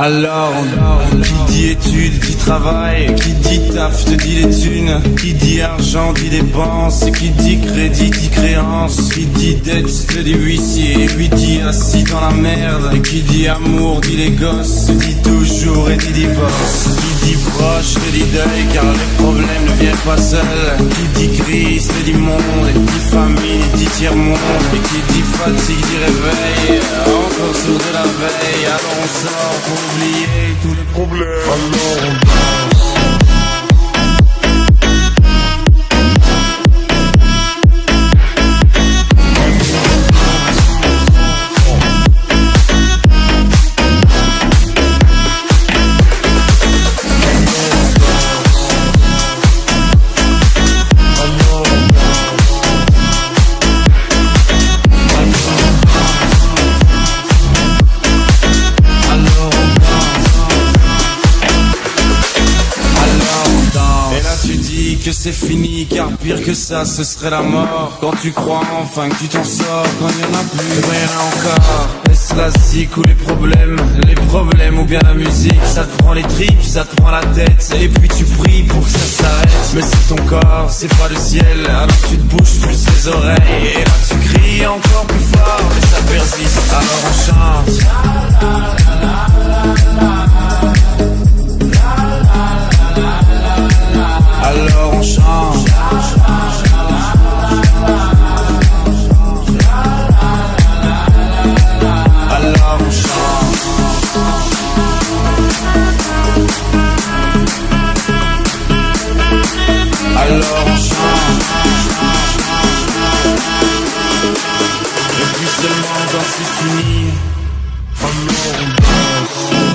Alors, qui dit études, dit travail, qui dit taf, te dit les thunes, qui dit argent, dit dépenses, qui dit crédit, dit créance, qui dit dette, te dit huissier, lui dit assis dans la merde, et qui dit amour, dit les gosses, dit toujours et dit divorce, qui dit proche, te dit deuil, car les problèmes ne viennent pas seuls, qui dit crise, te dit monde, et dit famille, dit tiers-monde, et qui dit fatigue, dit réveil, de la veille, alors on pour oublier tous les problèmes. Alors on. C'est fini car pire que ça ce serait la mort. Quand tu crois enfin que tu t'en sors Quand il y en a plus rien encore. Est-ce la zik ou les problèmes? Les problèmes ou bien la musique? Ça te prend les tripes, ça te prend la tête Et puis tu pries pour que ça s'arrête. Mais c'est ton corps, c'est pas le ciel Alors tu te bouges plus les oreilles. Et là tu cries encore plus fort Mais ça persiste. Alors on chante alors on. Et puis seulement dans ces signes, amour, on.